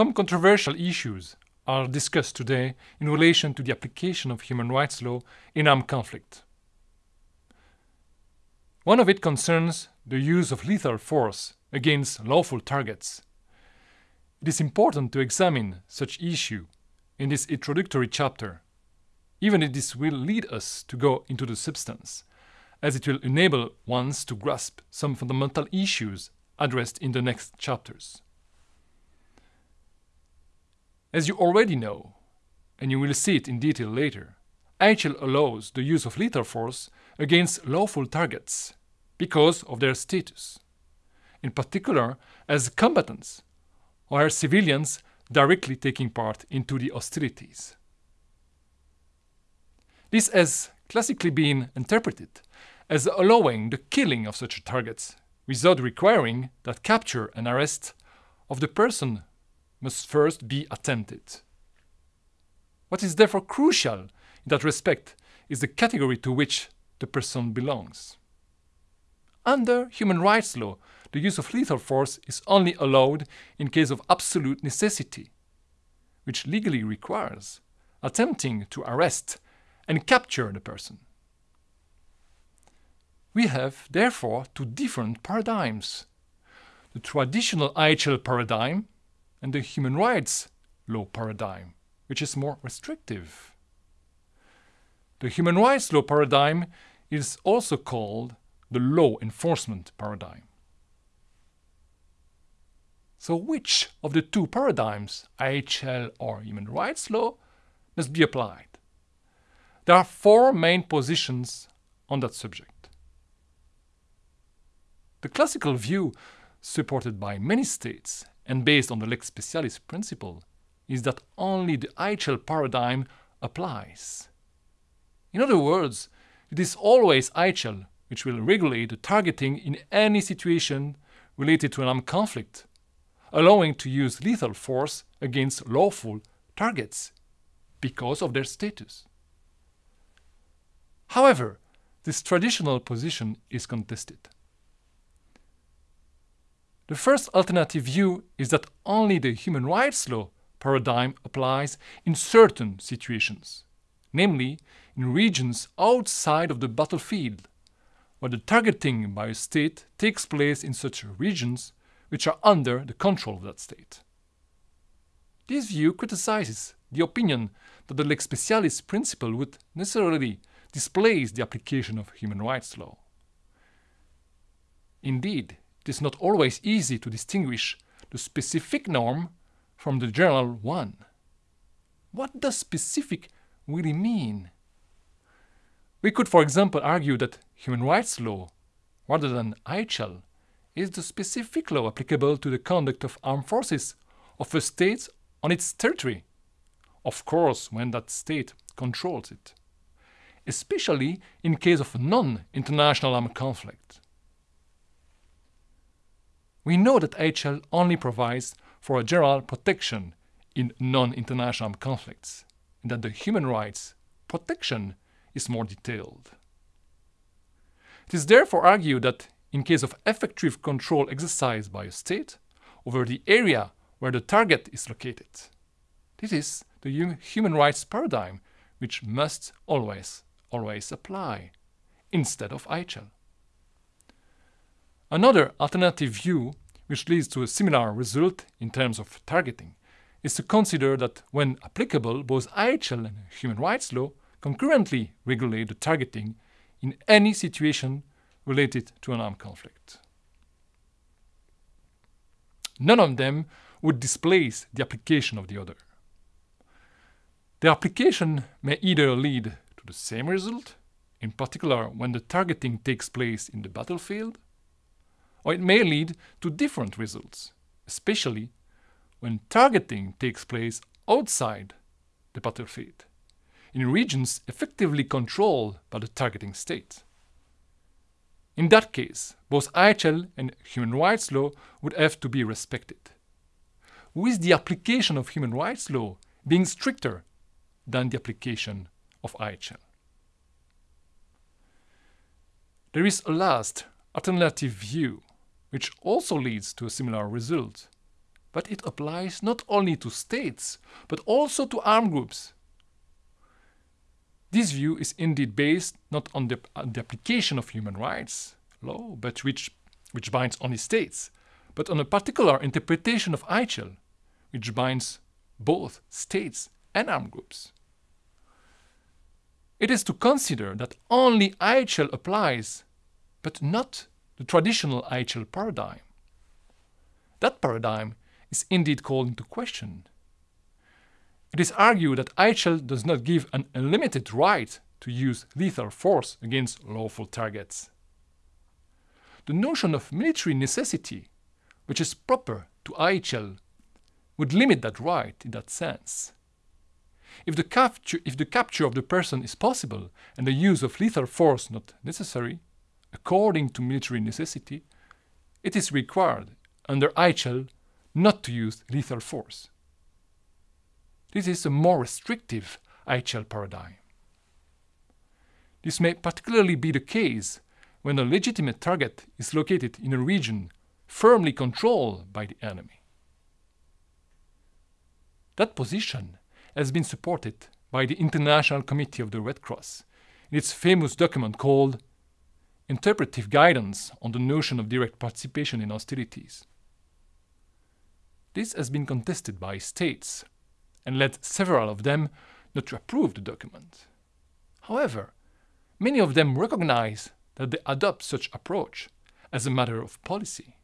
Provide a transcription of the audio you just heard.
Some controversial issues are discussed today in relation to the application of human rights law in armed conflict. One of it concerns the use of lethal force against lawful targets. It is important to examine such issue in this introductory chapter, even if this will lead us to go into the substance, as it will enable ones to grasp some fundamental issues addressed in the next chapters. As you already know, and you will see it in detail later, IHL allows the use of lethal force against lawful targets because of their status, in particular as combatants or as civilians directly taking part into the hostilities. This has classically been interpreted as allowing the killing of such targets without requiring that capture and arrest of the person must first be attempted. What is therefore crucial in that respect is the category to which the person belongs. Under human rights law, the use of lethal force is only allowed in case of absolute necessity, which legally requires attempting to arrest and capture the person. We have, therefore, two different paradigms. The traditional IHL paradigm and the human rights law paradigm, which is more restrictive. The human rights law paradigm is also called the law enforcement paradigm. So which of the two paradigms, IHL or human rights law, must be applied? There are four main positions on that subject. The classical view, supported by many states and based on the lex specialis principle, is that only the IHL paradigm applies. In other words, it is always IHL which will regulate the targeting in any situation related to an armed conflict, allowing to use lethal force against lawful targets because of their status. However, this traditional position is contested. The first alternative view is that only the human rights law paradigm applies in certain situations, namely in regions outside of the battlefield where the targeting by a state takes place in such regions which are under the control of that state. This view criticizes the opinion that the lex specialis principle would necessarily displace the application of human rights law. Indeed, is not always easy to distinguish the specific norm from the general one. What does specific really mean? We could, for example, argue that human rights law, rather than IHL, is the specific law applicable to the conduct of armed forces of a state on its territory, of course when that state controls it, especially in case of non-international armed conflict. We know that IHL only provides for a general protection in non-international conflicts, and that the human rights protection is more detailed. It is therefore argued that in case of effective control exercised by a state over the area where the target is located, this is the human rights paradigm which must always, always apply, instead of IHL. Another alternative view, which leads to a similar result in terms of targeting, is to consider that when applicable, both IHL and human rights law concurrently regulate the targeting in any situation related to an armed conflict. None of them would displace the application of the other. The application may either lead to the same result, in particular when the targeting takes place in the battlefield, or it may lead to different results, especially when targeting takes place outside the battlefield in regions effectively controlled by the targeting state. In that case, both IHL and human rights law would have to be respected, with the application of human rights law being stricter than the application of IHL. There is a last alternative view, which also leads to a similar result, but it applies not only to states, but also to armed groups. This view is indeed based not on the, on the application of human rights law, but which, which binds only states, but on a particular interpretation of IHL, which binds both states and armed groups. It is to consider that only IHL applies, but not the traditional IHL paradigm. That paradigm is indeed called into question. It is argued that IHL does not give an unlimited right to use lethal force against lawful targets. The notion of military necessity, which is proper to IHL, would limit that right in that sense. If the, capture, if the capture of the person is possible and the use of lethal force not necessary, according to military necessity, it is required under IHL not to use lethal force. This is a more restrictive IHL paradigm. This may particularly be the case when a legitimate target is located in a region firmly controlled by the enemy. That position has been supported by the International Committee of the Red Cross in its famous document called Interpretive Guidance on the Notion of Direct Participation in Hostilities. This has been contested by states and led several of them not to approve the document. However, many of them recognize that they adopt such approach as a matter of policy.